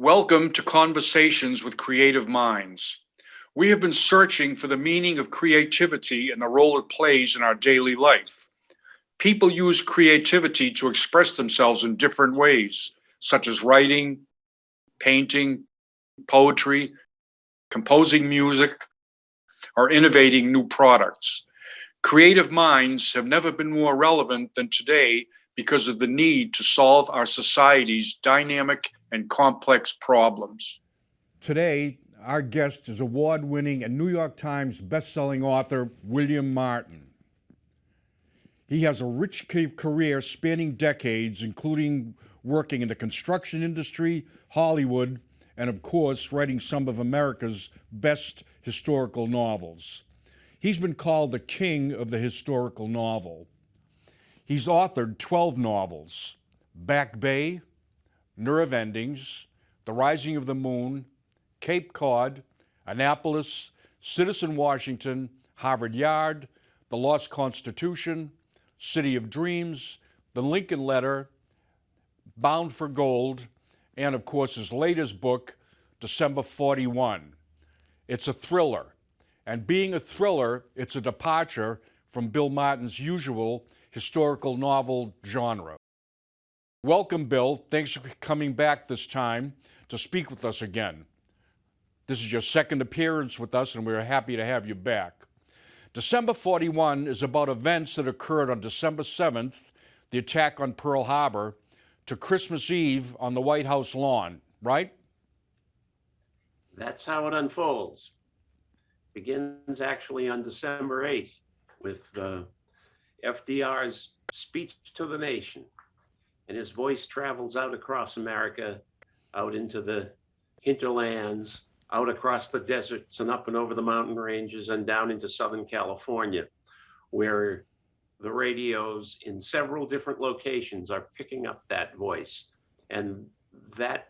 Welcome to Conversations with Creative Minds. We have been searching for the meaning of creativity and the role it plays in our daily life. People use creativity to express themselves in different ways, such as writing, painting, poetry, composing music, or innovating new products. Creative minds have never been more relevant than today because of the need to solve our society's dynamic and complex problems. Today, our guest is award winning and New York Times bestselling author William Martin. He has a rich career spanning decades, including working in the construction industry, Hollywood, and of course, writing some of America's best historical novels. He's been called the king of the historical novel. He's authored 12 novels Back Bay, Nerve Endings, The Rising of the Moon, Cape Cod, Annapolis, Citizen Washington, Harvard Yard, The Lost Constitution, City of Dreams, The Lincoln Letter, Bound for Gold, and of course his latest book, December 41. It's a thriller. And being a thriller, it's a departure from Bill Martin's usual historical novel genre. Welcome, Bill. Thanks for coming back this time to speak with us again. This is your second appearance with us, and we're happy to have you back. December 41 is about events that occurred on December 7th, the attack on Pearl Harbor, to Christmas Eve on the White House lawn, right? That's how it unfolds. Begins actually on December 8th with uh, FDR's speech to the nation. And his voice travels out across America, out into the hinterlands, out across the deserts and up and over the mountain ranges and down into Southern California, where the radios in several different locations are picking up that voice. And that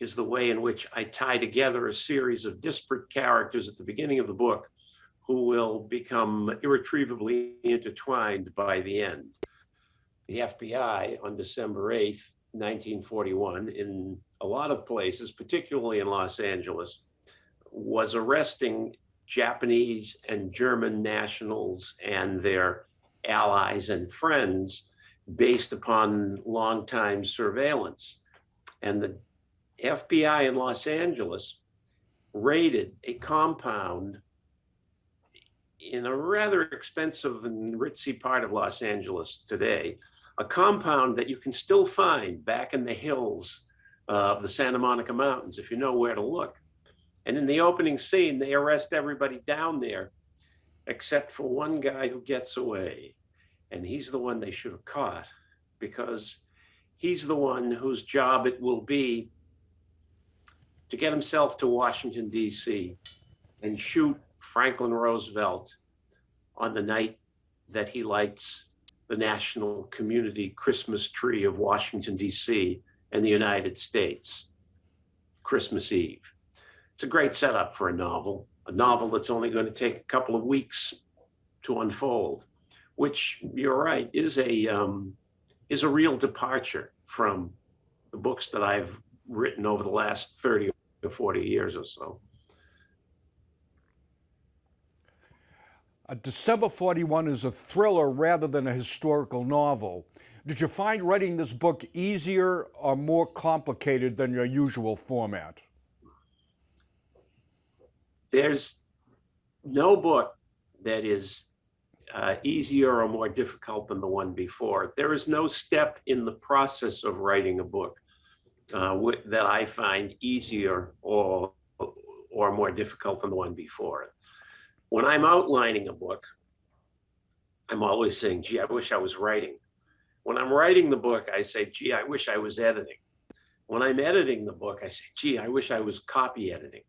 is the way in which I tie together a series of disparate characters at the beginning of the book who will become irretrievably intertwined by the end. The FBI on December 8th, 1941, in a lot of places, particularly in Los Angeles, was arresting Japanese and German nationals and their allies and friends based upon longtime surveillance. And the FBI in Los Angeles raided a compound in a rather expensive and ritzy part of Los Angeles today, a compound that you can still find back in the hills uh, of the Santa Monica Mountains if you know where to look. And in the opening scene, they arrest everybody down there except for one guy who gets away. And he's the one they should have caught because he's the one whose job it will be to get himself to Washington, D.C. and shoot Franklin Roosevelt on the night that he lights the national community Christmas tree of Washington, D.C. and the United States, Christmas Eve. It's a great setup for a novel, a novel that's only going to take a couple of weeks to unfold, which you're right, is a, um, is a real departure from the books that I've written over the last 30 or 40 years or so. December 41 is a thriller rather than a historical novel. Did you find writing this book easier or more complicated than your usual format? There's no book that is uh, easier or more difficult than the one before. There is no step in the process of writing a book uh, that I find easier or, or more difficult than the one before when I'm outlining a book, I'm always saying, gee, I wish I was writing. When I'm writing the book, I say, gee, I wish I was editing. When I'm editing the book, I say, gee, I wish I was copy editing.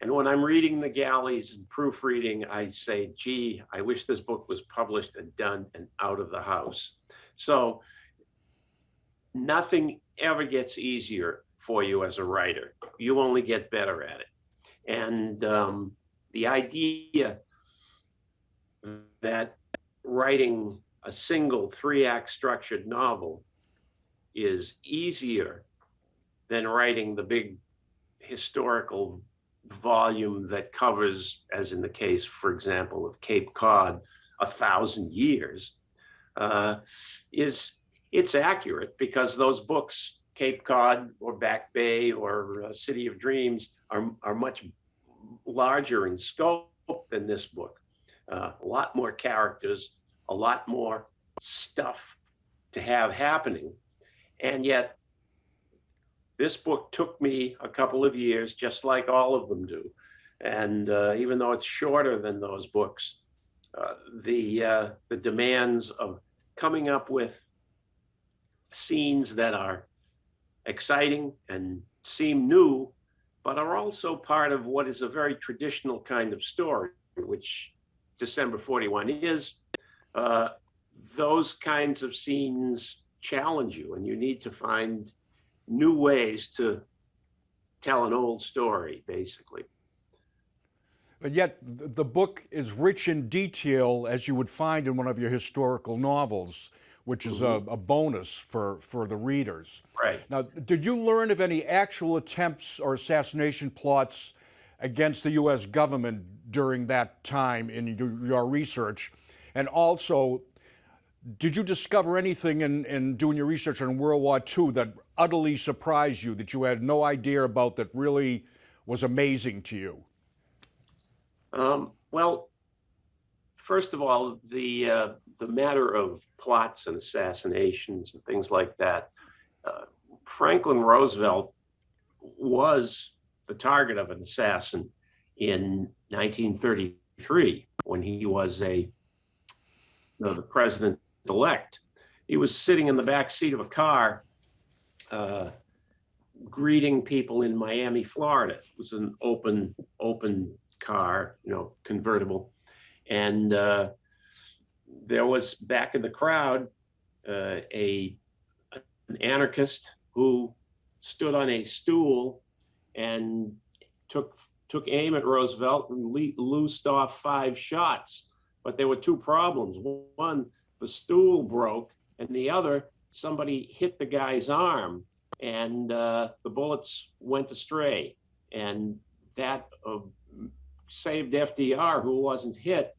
And when I'm reading the galleys and proofreading, I say, gee, I wish this book was published and done and out of the house. So nothing ever gets easier for you as a writer. You only get better at it. And um, the idea that writing a single three act structured novel is easier than writing the big historical volume that covers, as in the case, for example, of Cape Cod, a thousand years, uh, is it's accurate because those books, Cape Cod or Back Bay or uh, City of Dreams, are, are much larger in scope than this book. Uh, a lot more characters, a lot more stuff to have happening. And yet, this book took me a couple of years, just like all of them do. And uh, even though it's shorter than those books, uh, the uh, the demands of coming up with scenes that are exciting and seem new, but are also part of what is a very traditional kind of story, which December 41 is. Uh, those kinds of scenes challenge you, and you need to find new ways to tell an old story, basically. But yet, the book is rich in detail as you would find in one of your historical novels, which is a, a bonus for, for the readers. Right. Now, did you learn of any actual attempts or assassination plots against the U.S. government during that time in your, your research? And also, did you discover anything in, in doing your research on World War II that utterly surprised you, that you had no idea about, that really was amazing to you? Um, well, first of all, the uh, the matter of plots and assassinations and things like that. Uh, Franklin Roosevelt was the target of an assassin in 1933 when he was a uh, the president elect. He was sitting in the back seat of a car, uh, greeting people in Miami, Florida. It was an open open car, you know, convertible. And uh, there was back in the crowd uh, a an anarchist who stood on a stool and took took aim at Roosevelt and le- loosed off five shots. But there were two problems. One, the stool broke, and the other, somebody hit the guy's arm, and uh, the bullets went astray. And that uh, saved FDR, who wasn't hit,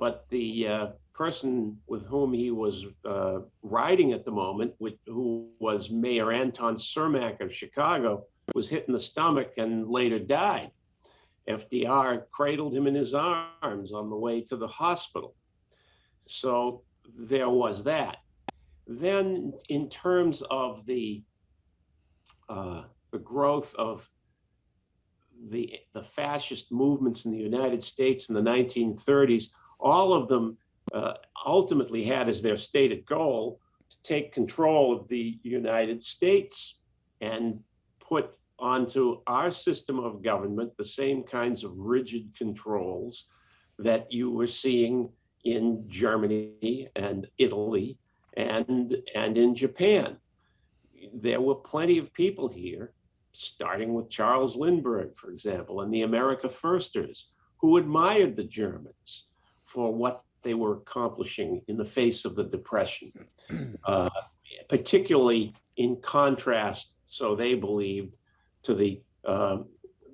but the uh, person with whom he was uh, riding at the moment, with, who was Mayor Anton Cermak of Chicago, was hit in the stomach and later died. FDR cradled him in his arms on the way to the hospital. So there was that. Then, in terms of the uh, the growth of the the fascist movements in the United States in the 1930s, all of them uh, ultimately had as their stated goal to take control of the United States and put onto our system of government the same kinds of rigid controls that you were seeing in Germany and Italy and and in Japan. There were plenty of people here starting with Charles Lindbergh, for example, and the America Firsters, who admired the Germans for what they were accomplishing in the face of the Depression, uh, particularly in contrast, so they believed, to the um,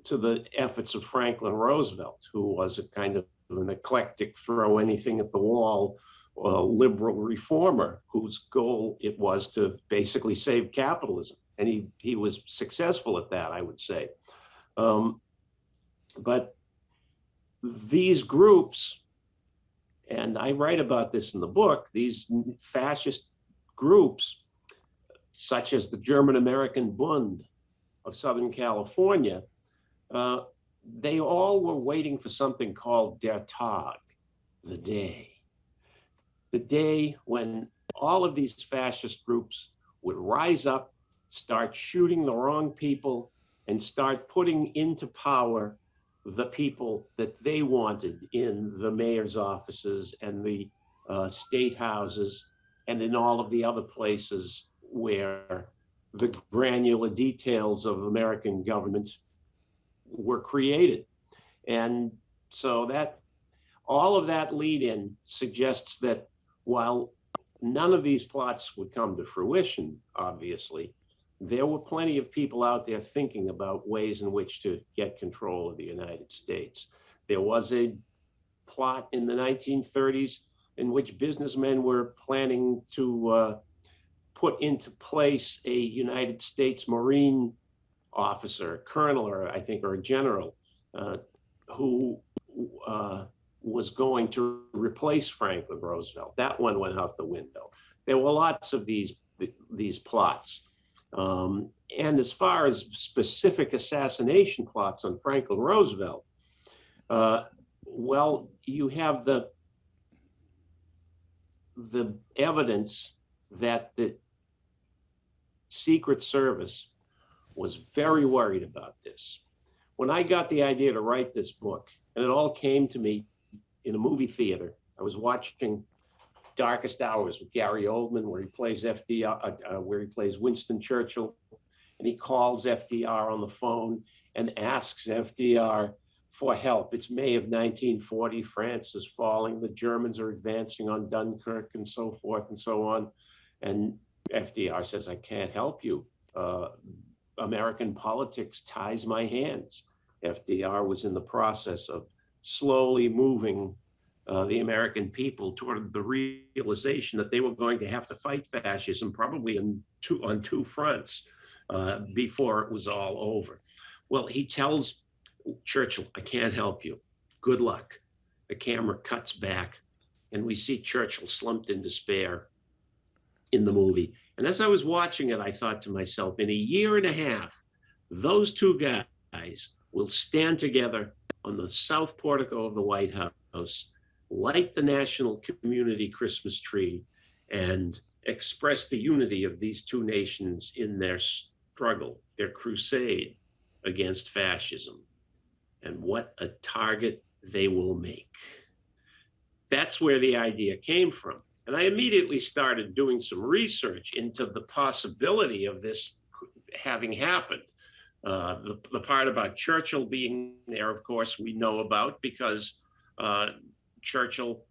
to the efforts of Franklin Roosevelt, who was a kind of an eclectic, throw anything at the wall uh, liberal reformer whose goal it was to basically save capitalism and he he was successful at that, I would say. Um, but these groups, and I write about this in the book, these fascist groups, such as the German American Bund of Southern California, uh, they all were waiting for something called Der Tag, the day. The day when all of these fascist groups would rise up start shooting the wrong people and start putting into power the people that they wanted in the mayor's offices and the uh, state houses and in all of the other places where the granular details of American government were created. And so that all of that lead in suggests that while none of these plots would come to fruition, obviously, there were plenty of people out there thinking about ways in which to get control of the United States. There was a plot in the 1930s in which businessmen were planning to uh, put into place a United States Marine officer, colonel, or I think, or a general, uh, who uh, was going to replace Franklin Roosevelt. That one went out the window. There were lots of these these plots. Um, and as far as specific assassination plots on Franklin Roosevelt, uh, well, you have the the evidence that the Secret Service was very worried about this. When I got the idea to write this book, and it all came to me in a movie theater, I was watching Darkest Hours with Gary Oldman, where he plays FDR, uh, uh, where he plays Winston Churchill, and he calls FDR on the phone and asks FDR for help. It's May of 1940. France is falling. The Germans are advancing on Dunkirk and so forth and so on. And FDR says, I can't help you. Uh, American politics ties my hands. FDR was in the process of slowly moving uh, the American people toward the realization that they were going to have to fight fascism probably on two, on two fronts uh, before it was all over. Well, he tells Churchill, I can't help you. Good luck. The camera cuts back and we see Churchill slumped in despair in the movie. And as I was watching it, I thought to myself, in a year and a half, those two guys will stand together on the south portico of the White House, light the national community Christmas tree, and express the unity of these two nations in their struggle, their crusade against fascism. And what a target they will make. That's where the idea came from. And I immediately started doing some research into the possibility of this having happened. Uh, the, the part about Churchill being there, of course, we know about because uh, Churchill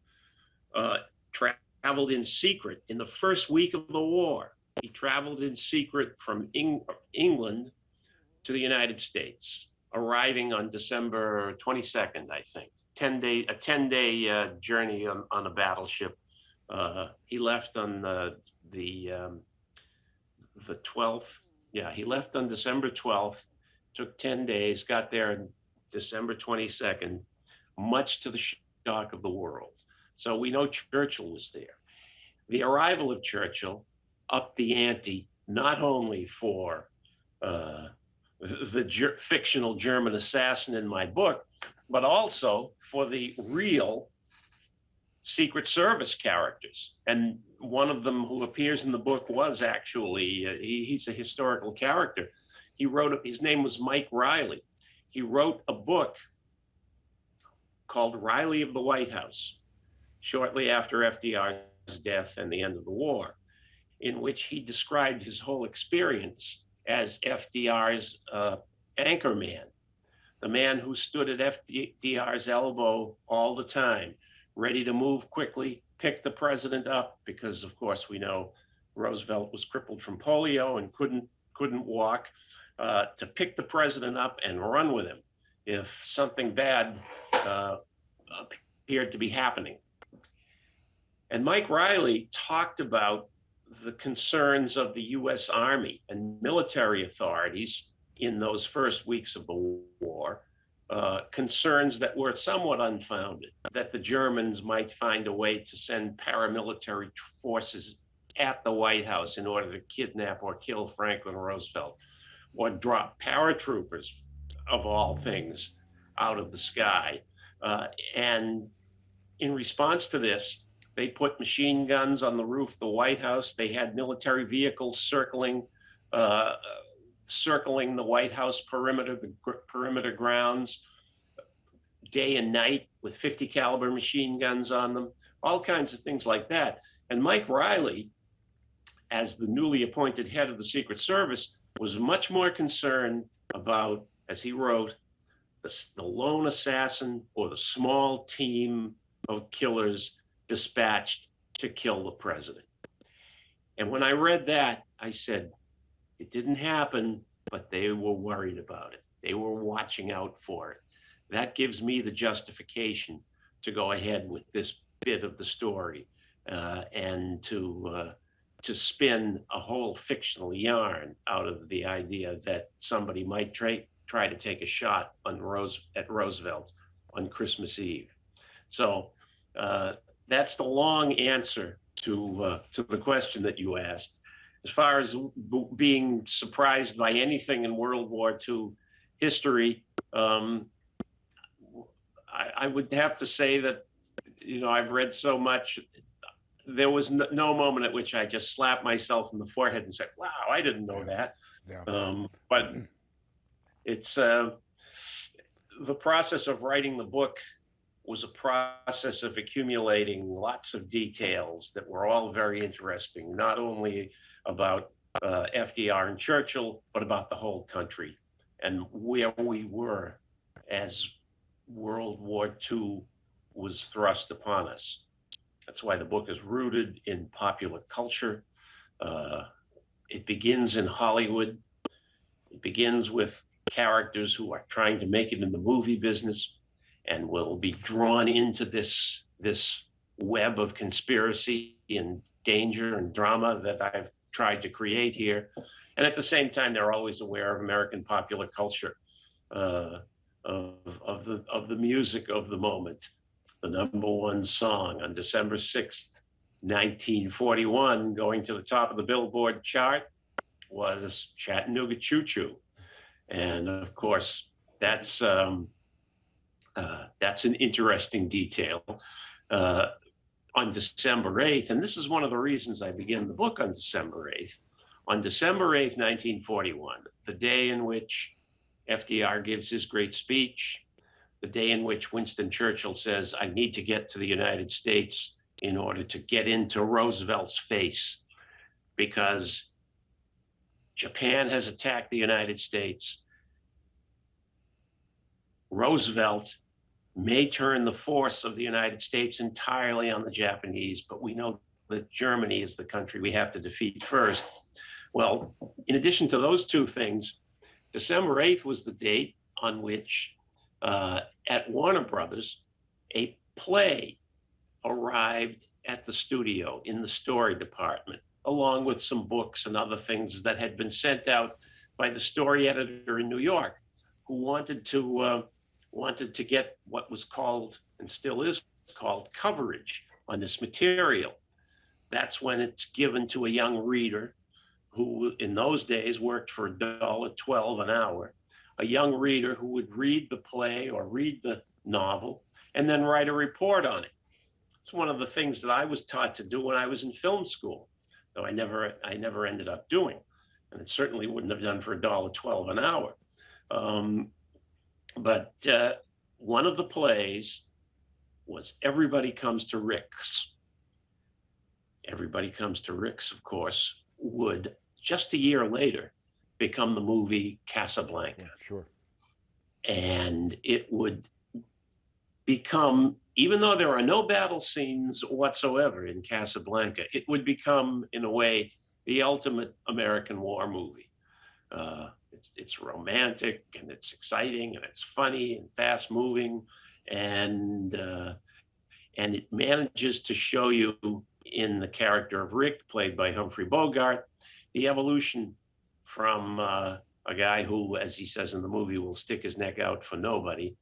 uh, tra traveled in secret in the first week of the war. He traveled in secret from Eng England to the United States, arriving on December 22nd, I think. 10 day, a 10 day uh, journey on, on a battleship uh, he left on the the um, the 12th. Yeah, he left on December 12th. Took 10 days. Got there on December 22nd. Much to the shock of the world. So we know Churchill was there. The arrival of Churchill upped the ante not only for uh, the ger fictional German assassin in my book, but also for the real Secret Service characters. And one of them who appears in the book was actually, uh, he, he's a historical character. He wrote, his name was Mike Reilly. He wrote a book called Reilly of the White House, shortly after FDR's death and the end of the war, in which he described his whole experience as FDR's uh, anchor man, the man who stood at FDR's elbow all the time, ready to move quickly, pick the president up, because of course we know Roosevelt was crippled from polio and couldn't couldn't walk, uh, to pick the president up and run with him if something bad uh, appeared to be happening. And Mike Reilly talked about the concerns of the US Army and military authorities in those first weeks of the war uh, concerns that were somewhat unfounded, that the Germans might find a way to send paramilitary forces at the White House in order to kidnap or kill Franklin Roosevelt, or drop paratroopers, of all things, out of the sky. Uh, and in response to this, they put machine guns on the roof of the White House. They had military vehicles circling uh, circling the White House perimeter, the perimeter grounds, day and night with 50 caliber machine guns on them, all kinds of things like that. And Mike Reilly, as the newly appointed head of the Secret Service, was much more concerned about, as he wrote, the, the lone assassin or the small team of killers dispatched to kill the president. And when I read that, I said, It didn't happen, but they were worried about it. They were watching out for it. That gives me the justification to go ahead with this bit of the story uh, and to uh, to spin a whole fictional yarn out of the idea that somebody might try try to take a shot on Rose at Roosevelt on Christmas Eve. So uh, that's the long answer to uh, to the question that you asked. As far as b- being surprised by anything in World War II history, um, I, I would have to say that you know I've read so much. There was no, no moment at which I just slapped myself in the forehead and said, "Wow, I didn't know that." Yeah. Um, but it's uh, the process of writing the book was a process of accumulating lots of details that were all very interesting, not only about uh, FDR and Churchill, but about the whole country and where we were as World War II was thrust upon us. That's why the book is rooted in popular culture. Uh, it begins in Hollywood. It begins with characters who are trying to make it in the movie business and will be drawn into this this web of conspiracy and danger and drama that I've tried to create here. And at the same time, they're always aware of American popular culture, uh, of, of the of the music of the moment. The number one song on December 6th, 1941, going to the top of the Billboard chart was Chattanooga Choo Choo. And of course, that's um, uh, that's an interesting detail. Uh, on December 8th, and this is one of the reasons I began the book on December 8th. On December 8th, 1941, the day in which FDR gives his great speech, the day in which Winston Churchill says, I need to get to the United States in order to get into Roosevelt's face because Japan has attacked the United States. Roosevelt may turn the force of the United States entirely on the Japanese, but we know that Germany is the country we have to defeat first. Well, in addition to those two things, December 8th was the date on which uh, at Warner Brothers, a play arrived at the studio in the story department, along with some books and other things that had been sent out by the story editor in New York, who wanted to uh, wanted to get what was called and still is called coverage on this material. That's when it's given to a young reader who in those days worked for $1.12 an hour, a young reader who would read the play or read the novel and then write a report on it. It's one of the things that I was taught to do when I was in film school, though I never I never ended up doing. And it certainly wouldn't have done for a dollar twelve an hour. Um, but uh, one of the plays was Everybody Comes to Rick's. Everybody Comes to Rick's, of course, would just a year later become the movie Casablanca. Yeah, sure. And it would become, even though there are no battle scenes whatsoever in Casablanca, it would become, in a way, the ultimate American war movie. Uh, it's it's romantic and it's exciting and it's funny and fast moving, and uh, and it manages to show you in the character of Rick, played by Humphrey Bogart, the evolution from uh, a guy who, as he says in the movie, will stick his neck out for nobody,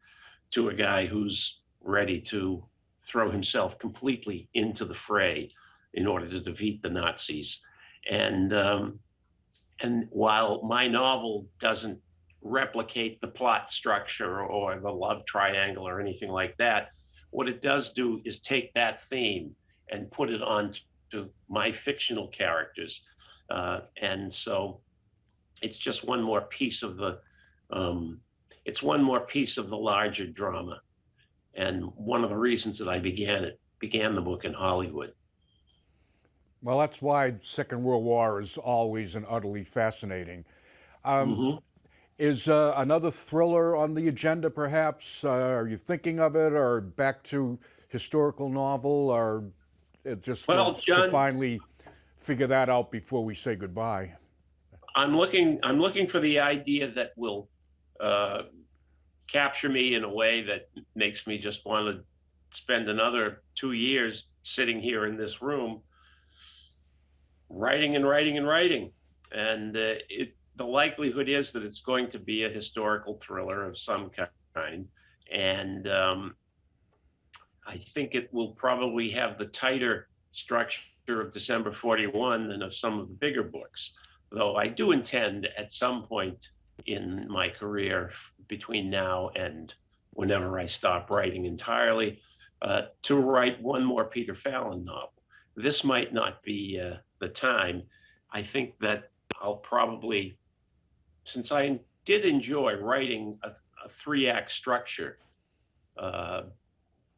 to a guy who's ready to throw himself completely into the fray in order to defeat the Nazis. And um, and while my novel doesn't replicate the plot structure or the love triangle or anything like that, what it does do is take that theme and put it on to my fictional characters. Uh, and so it's just one more piece of the um, it's one more piece of the larger drama. And one of the reasons that I began it began the book in Hollywood. Well, that's why Second World War is always and utterly fascinating. Um, Mhm. Is uh, another thriller on the agenda, perhaps? Uh, are you thinking of it, or back to historical novel, or it just Well, to, John- to finally figure that out before we say goodbye? I'm looking, I'm looking for the idea that will uh, capture me in a way that makes me just want to spend another two years sitting here in this room, writing and writing and writing. And uh, it, the likelihood is that it's going to be a historical thriller of some kind. And um, I think it will probably have the tighter structure of December 41 than of some of the bigger books. Though I do intend at some point in my career between now and whenever I stop writing entirely uh, to write one more Peter Fallon novel. This might not be uh, the time. I think that I'll probably, since I did enjoy writing a, a three act structure, uh,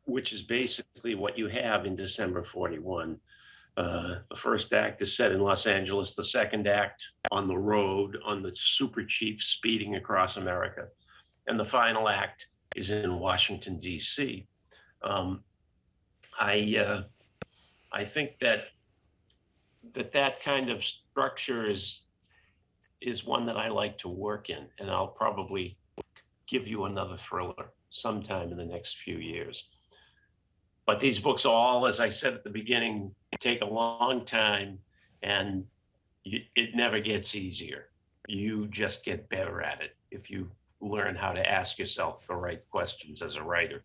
which is basically what you have in December 41. Uh, the first act is set in Los Angeles, the second act on the road on the Super Chief speeding across America, and the final act is in Washington, D.C. Um, I, uh, I think that that that kind of structure is is one that I like to work in, and I'll probably give you another thriller sometime in the next few years. But these books all, as I said at the beginning, take a long time and you, it never gets easier. You just get better at it if you learn how to ask yourself the right questions as a writer.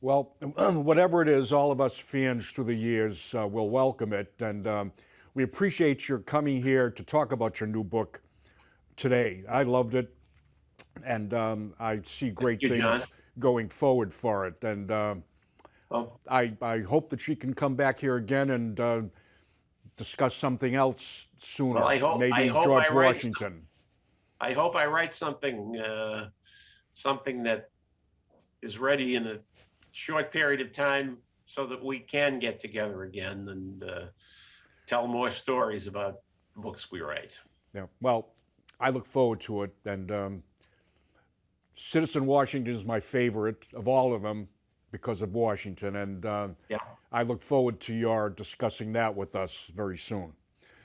Well, whatever it is, all of us fans through the years uh, will welcome it. And um, we appreciate your coming here to talk about your new book today. I loved it. And um, I see great you, things John. going forward for it. And um, Well, I, I hope that she can come back here again and uh, discuss something else sooner. Well, I hope- Maybe I hope George I write- Washington. I hope I write something, uh, something that is ready in a short period of time so that we can get together again and uh, tell more stories about books we write. Yeah. Well, I look forward to it. And um, Citizen Washington is my favorite of all of them because of Washington. And um, Yeah. I look forward to your discussing that with us very soon.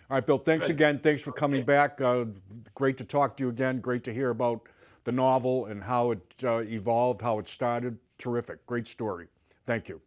All right, Bill, thanks Good. again. Thanks for coming Okay. back. Uh, great to talk to you again. Great to hear about the novel and how it uh, evolved, how it started. Terrific. Great story. Thank you.